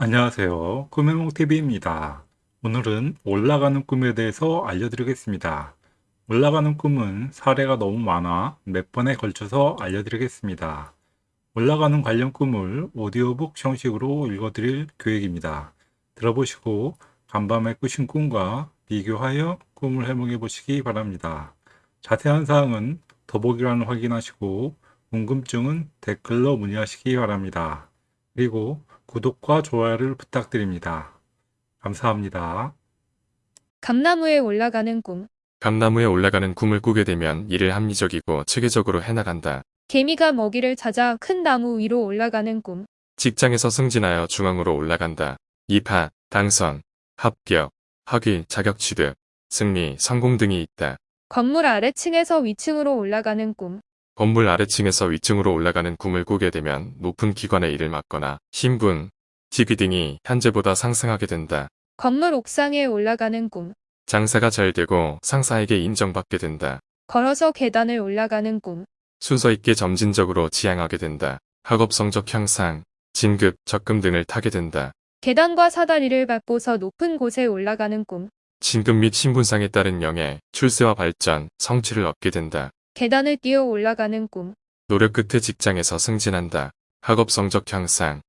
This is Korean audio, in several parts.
안녕하세요. 꿈해몽TV입니다. 오늘은 올라가는 꿈에 대해서 알려드리겠습니다. 올라가는 꿈은 사례가 너무 많아 몇 번에 걸쳐서 알려드리겠습니다. 올라가는 관련 꿈을 오디오북 형식으로 읽어드릴 계획입니다. 들어보시고 간밤에 꾸신 꿈과 비교하여 꿈을 해몽해 보시기 바랍니다. 자세한 사항은 더보기란을 확인하시고 궁금증은 댓글로 문의하시기 바랍니다. 그리고 구독과 좋아요를 부탁드립니다. 감사합니다. 감나무에 올라가는 꿈. 감나무에 올라가는 꿈을 꾸게 되면 일을 합리적이고 체계적으로 해나간다. 개미가 먹이를 찾아 큰 나무 위로 올라가는 꿈. 직장에서 승진하여 중앙으로 올라간다. 입하, 당선, 합격, 학위, 자격 취득, 승리, 성공 등이 있다. 건물 아래층에서 위층으로 올라가는 꿈. 건물 아래층에서 위층으로 올라가는 꿈을 꾸게 되면 높은 기관의 일을 맡거나 신분, 직위 등이 현재보다 상승하게 된다. 건물 옥상에 올라가는 꿈. 장사가 잘 되고 상사에게 인정받게 된다. 걸어서 계단을 올라가는 꿈. 순서 있게 점진적으로 지향하게 된다. 학업 성적 향상, 진급, 적금 등을 타게 된다. 계단과 사다리를 밟고서 높은 곳에 올라가는 꿈. 진급 및 신분상에 따른 명예, 출세와 발전, 성취를 얻게 된다. 계단을 뛰어 올라가는 꿈. 노력 끝에 직장에서 승진한다. 학업 성적 향상,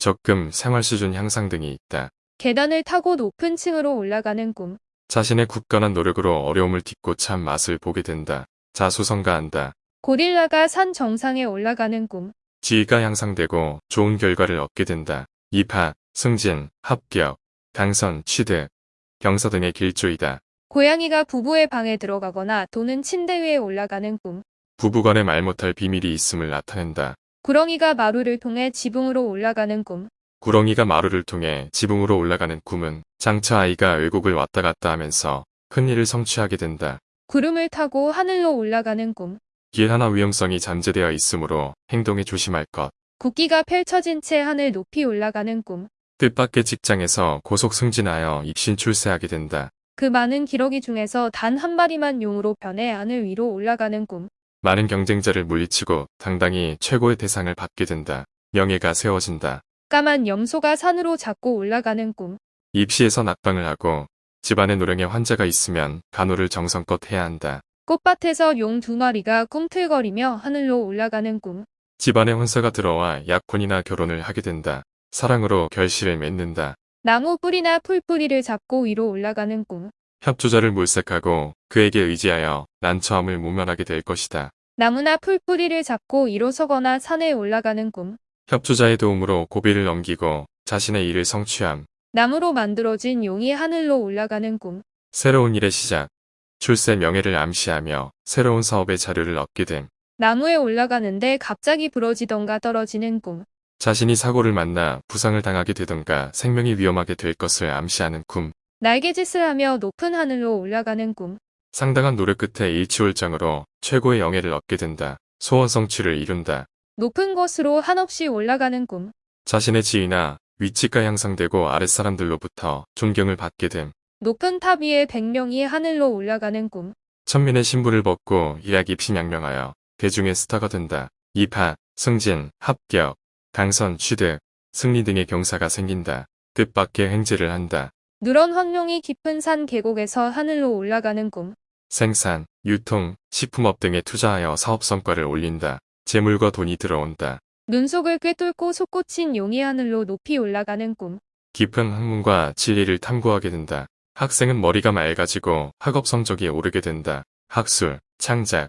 적금, 생활 수준 향상 등이 있다. 계단을 타고 높은 층으로 올라가는 꿈. 자신의 굳건한 노력으로 어려움을 딛고 참 맛을 보게 된다. 자수성가한다. 고릴라가 산 정상에 올라가는 꿈. 지위가 향상되고 좋은 결과를 얻게 된다. 입하, 승진, 합격, 당선, 취득, 경서 등의 길조이다. 고양이가 부부의 방에 들어가거나 또는 침대 위에 올라가는 꿈. 부부간에 말 못할 비밀이 있음을 나타낸다. 구렁이가 마루를 통해 지붕으로 올라가는 꿈. 구렁이가 마루를 통해 지붕으로 올라가는 꿈은 장차 아이가 외국을 왔다 갔다 하면서 큰일을 성취하게 된다. 구름을 타고 하늘로 올라가는 꿈. 길 하나 위험성이 잠재되어 있으므로 행동에 조심할 것. 국기가 펼쳐진 채 하늘 높이 올라가는 꿈. 뜻밖의 직장에서 고속 승진하여 입신 출세하게 된다. 그 많은 기러기 중에서 단 한 마리만 용으로 변해 하늘 위로 올라가는 꿈. 많은 경쟁자를 물리치고 당당히 최고의 대상을 받게 된다. 명예가 세워진다. 까만 염소가 산으로 잡고 올라가는 꿈. 입시에서 낙방을 하고 집안에 노령의 환자가 있으면 간호를 정성껏 해야 한다. 꽃밭에서 용 두 마리가 꿈틀거리며 하늘로 올라가는 꿈. 집안에 혼사가 들어와 약혼이나 결혼을 하게 된다. 사랑으로 결실을 맺는다. 나무 뿌리나 풀뿌리를 잡고 위로 올라가는 꿈. 협조자를 물색하고 그에게 의지하여 난처함을 모면하게 될 것이다. 나무나 풀뿌리를 잡고 일어서거나 산에 올라가는 꿈. 협조자의 도움으로 고비를 넘기고 자신의 일을 성취함. 나무로 만들어진 용이 하늘로 올라가는 꿈. 새로운 일의 시작. 출세 명예를 암시하며 새로운 사업의 자료를 얻게 됨. 나무에 올라가는데 갑자기 부러지던가 떨어지는 꿈. 자신이 사고를 만나 부상을 당하게 되던가 생명이 위험하게 될 것을 암시하는 꿈. 날개짓을 하며 높은 하늘로 올라가는 꿈. 상당한 노력 끝에 일취월장으로 최고의 영예를 얻게 된다. 소원 성취를 이룬다. 높은 곳으로 한없이 올라가는 꿈. 자신의 지위나 위치가 향상되고 아랫사람들로부터 존경을 받게 됨. 높은 탑 위에 백명이 하늘로 올라가는 꿈. 천민의 신분을 벗고 일약 입신양명하여 대중의 스타가 된다. 입하, 승진, 합격, 당선, 취득, 승리 등의 경사가 생긴다. 뜻밖의 행진을 한다. 누런 황룡이 깊은 산 계곡에서 하늘로 올라가는 꿈. 생산, 유통, 식품업 등에 투자하여 사업 성과를 올린다. 재물과 돈이 들어온다. 눈속을 꿰뚫고 솟구친 용이 하늘로 높이 올라가는 꿈. 깊은 학문과 진리를 탐구하게 된다. 학생은 머리가 맑아지고 학업 성적이 오르게 된다. 학술, 창작,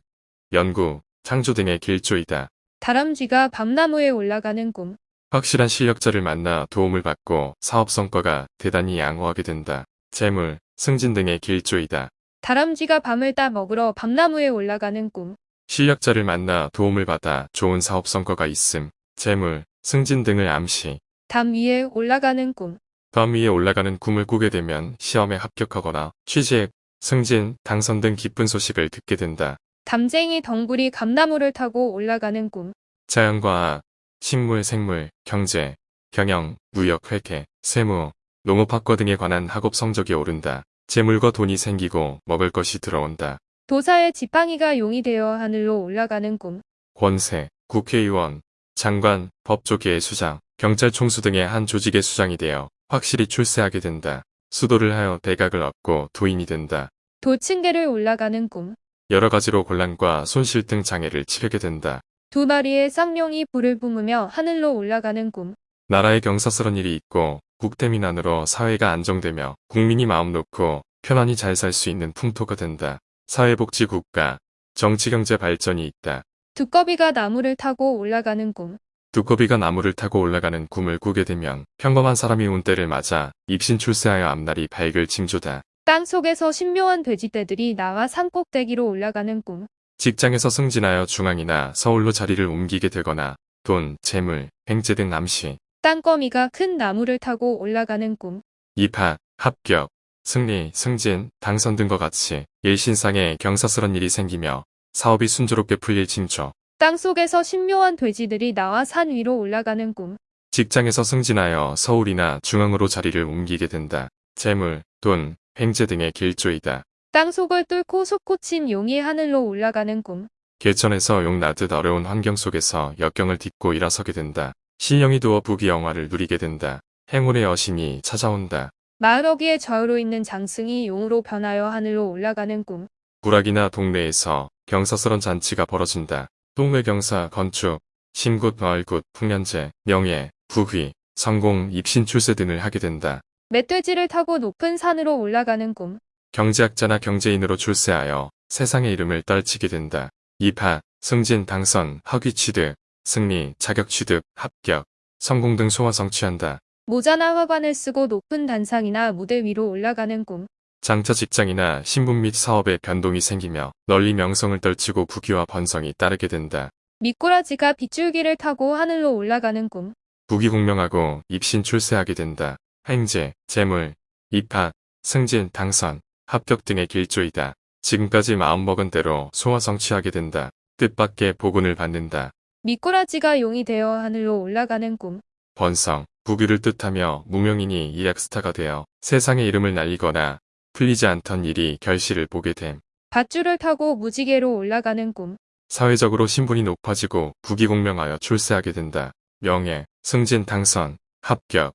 연구, 창조 등의 길조이다. 다람쥐가 밤나무에 올라가는 꿈. 확실한 실력자를 만나 도움을 받고 사업 성과가 대단히 양호하게 된다. 재물, 승진 등의 길조이다. 다람쥐가 밤을 따 먹으러 밤나무에 올라가는 꿈. 실력자를 만나 도움을 받아 좋은 사업 성과가 있음. 재물, 승진 등을 암시. 담 위에 올라가는 꿈. 밤 위에 올라가는 꿈을 꾸게 되면 시험에 합격하거나 취직, 승진, 당선 등 기쁜 소식을 듣게 된다. 담쟁이 덩굴이 감나무를 타고 올라가는 꿈. 자연과학, 식물, 생물, 경제, 경영, 무역, 회계, 세무, 농업학과 등에 관한 학업 성적이 오른다. 재물과 돈이 생기고 먹을 것이 들어온다. 도사의 지팡이가 용이 되어 하늘로 올라가는 꿈. 권세, 국회의원, 장관, 법조계의 수장, 경찰 총수 등의 한 조직의 수장이 되어 확실히 출세하게 된다. 수도를 하여 대각을 얻고 도인이 된다. 도층계를 올라가는 꿈. 여러 가지로 곤란과 손실 등 장애를 치르게 된다. 두 마리의 쌍용이 불을 뿜으며 하늘로 올라가는 꿈. 나라에 경사스런 일이 있고 국태민안으로 사회가 안정되며 국민이 마음 놓고 편안히 잘 살 수 있는 풍토가 된다. 사회복지 국가, 정치경제 발전이 있다. 두꺼비가 나무를 타고 올라가는 꿈. 두꺼비가 나무를 타고 올라가는 꿈을 꾸게 되면 평범한 사람이 운 때를 맞아 입신 출세하여 앞날이 밝을 징조다. 땅 속에서 신묘한 돼지떼들이 나와 산꼭대기로 올라가는 꿈. 직장에서 승진하여 중앙이나 서울로 자리를 옮기게 되거나 돈, 재물, 횡재 등 암시, 땅거미가 큰 나무를 타고 올라가는 꿈. 입학, 합격, 승리, 승진, 당선 등과 같이 일신상에 경사스런 일이 생기며 사업이 순조롭게 풀릴 징조. 땅 속에서 신묘한 돼지들이 나와 산 위로 올라가는 꿈. 직장에서 승진하여 서울이나 중앙으로 자리를 옮기게 된다. 재물, 돈, 횡재 등의 길조이다. 땅 속을 뚫고 솟구친 용이 하늘로 올라가는 꿈. 개천에서 용 나듯 어려운 환경 속에서 역경을 딛고 일어서게 된다. 신령이 두어 부귀 영화를 누리게 된다. 행운의 여신이 찾아온다. 마을 어귀에 저으로 있는 장승이 용으로 변하여 하늘로 올라가는 꿈. 구락이나 동네에서 경사스런 잔치가 벌어진다. 동회경사, 건축, 신굿, 마을굿, 풍년제, 명예, 부귀, 성공, 입신 출세 등을 하게 된다. 멧돼지를 타고 높은 산으로 올라가는 꿈. 경제학자나 경제인으로 출세하여 세상의 이름을 떨치게 된다. 입학, 승진, 당선, 학위 취득, 승리, 자격 취득, 합격, 성공 등 소원 성취한다. 모자나 화관을 쓰고 높은 단상이나 무대 위로 올라가는 꿈. 장차 직장이나 신분 및 사업에 변동이 생기며 널리 명성을 떨치고 부귀와 번성이 따르게 된다. 미꾸라지가 빗줄기를 타고 하늘로 올라가는 꿈. 부귀공명하고 입신 출세하게 된다. 행제, 재물, 입학, 승진, 당선, 합격 등의 길조이다. 지금까지 마음먹은 대로 소화 성취하게 된다. 뜻밖의 복운을 받는다. 미꾸라지가 용이 되어 하늘로 올라가는 꿈. 번성, 부귀를 뜻하며 무명인이 이락스타가 되어 세상의 이름을 날리거나 풀리지 않던 일이 결실을 보게 됨. 밧줄을 타고 무지개로 올라가는 꿈. 사회적으로 신분이 높아지고 부귀공명하여 출세하게 된다. 명예, 승진, 당선, 합격,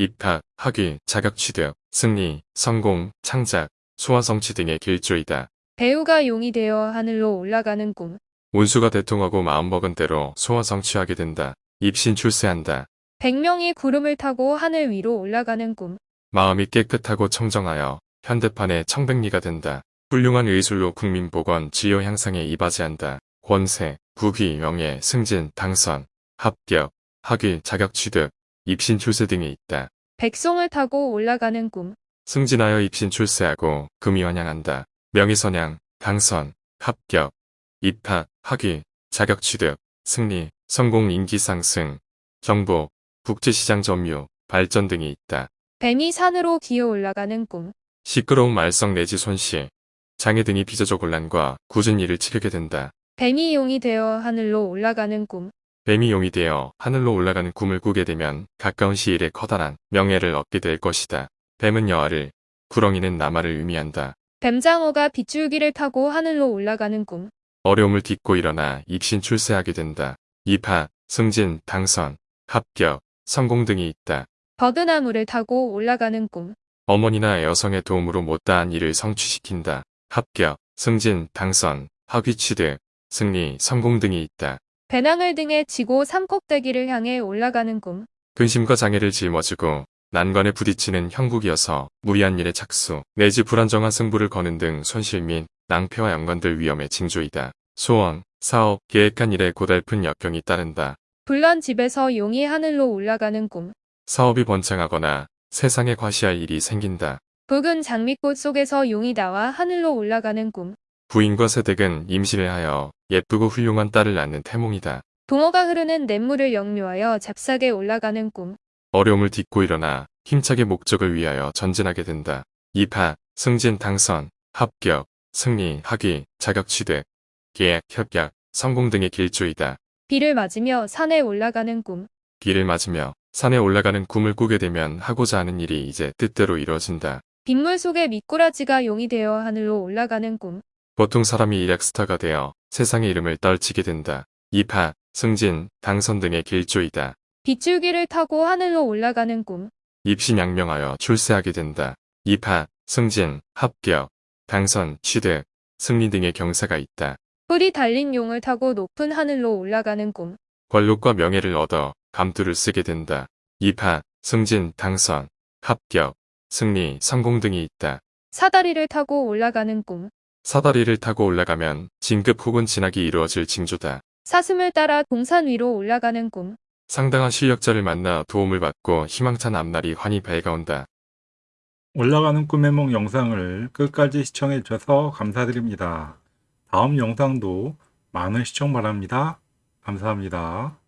입학, 학위, 자격 취득, 승리, 성공, 창작, 소화 성취 등의 길조이다. 배우가 용이 되어 하늘로 올라가는 꿈. 운수가 대통하고 마음먹은 대로 소화 성취하게 된다. 입신 출세한다. 백명이 구름을 타고 하늘 위로 올라가는 꿈. 마음이 깨끗하고 청정하여 현대판의 청백리가 된다. 훌륭한 의술로 국민 복원, 지효 향상에 이바지한다. 권세, 부귀, 명예, 승진, 당선, 합격, 학위, 자격 취득, 입신 출세 등이 있다. 백송을 타고 올라가는 꿈. 승진하여 입신 출세하고 금이 환영한다. 명예선양, 당선, 합격, 입학, 학위, 자격 취득, 승리, 성공 인기 상승, 정복, 국제시장 점유, 발전 등이 있다. 뱀이 산으로 기어 올라가는 꿈. 시끄러운 말썽 내지 손실, 장애 등이 비저적 곤란과 굳은 일을 치르게 된다. 뱀이 용이 되어 하늘로 올라가는 꿈. 뱀이 용이 되어 하늘로 올라가는 꿈을 꾸게 되면 가까운 시일에 커다란 명예를 얻게 될 것이다. 뱀은 여아를, 구렁이는 남아를 의미한다. 뱀장어가 빗줄기를 타고 하늘로 올라가는 꿈. 어려움을 딛고 일어나 입신 출세하게 된다. 입학, 승진, 당선, 합격, 성공 등이 있다. 버드나무를 타고 올라가는 꿈. 어머니나 여성의 도움으로 못다한 일을 성취시킨다. 합격, 승진, 당선, 학위 취득, 승리, 성공 등이 있다. 배낭을 등에 지고 산꼭대기를 향해 올라가는 꿈. 근심과 장애를 짊어지고 난관에 부딪히는 형국이어서 무리한 일에 착수, 내지 불안정한 승부를 거는 등 손실 및 낭패와 연관될 위험의 징조이다. 소원, 사업, 계획한 일에 고달픈 역경이 따른다. 불난 집에서 용이 하늘로 올라가는 꿈. 사업이 번창하거나 세상에 과시할 일이 생긴다. 붉은 장미꽃 속에서 용이 나와 하늘로 올라가는 꿈. 부인과 세댁은 임신을 하여 예쁘고 훌륭한 딸을 낳는 태몽이다. 동어가 흐르는 냇물을 역류하여 잽싸게 올라가는 꿈. 어려움을 딛고 일어나 힘차게 목적을 위하여 전진하게 된다. 입학, 승진, 당선, 합격, 승리, 학위, 자격 취득, 계약, 협약, 성공 등의 길조이다. 비를 맞으며 산에 올라가는 꿈. 길을 맞으며 산에 올라가는 꿈을 꾸게 되면 하고자 하는 일이 이제 뜻대로 이루어진다. 빗물 속에 미꾸라지가 용이 되어 하늘로 올라가는 꿈. 보통 사람이 일약스타가 되어 세상의 이름을 떨치게 된다. 입학, 승진, 당선 등의 길조이다. 빗줄기를 타고 하늘로 올라가는 꿈. 입시 양명하여 출세하게 된다. 입학, 승진, 합격, 당선, 취득, 승리 등의 경사가 있다. 뿔이 달린 용을 타고 높은 하늘로 올라가는 꿈. 권력과 명예를 얻어 감투를 쓰게 된다. 입학, 승진, 당선, 합격, 승리, 성공 등이 있다. 사다리를 타고 올라가는 꿈. 사다리를 타고 올라가면 진급 혹은 진학이 이루어질 징조다. 사슴을 따라 동산 위로 올라가는 꿈. 상당한 실력자를 만나 도움을 받고 희망찬 앞날이 환히 밝아온다. 올라가는 꿈의梦 영상을 끝까지 시청해 주셔서 감사드립니다. 다음 영상도 많은 시청 바랍니다. 감사합니다.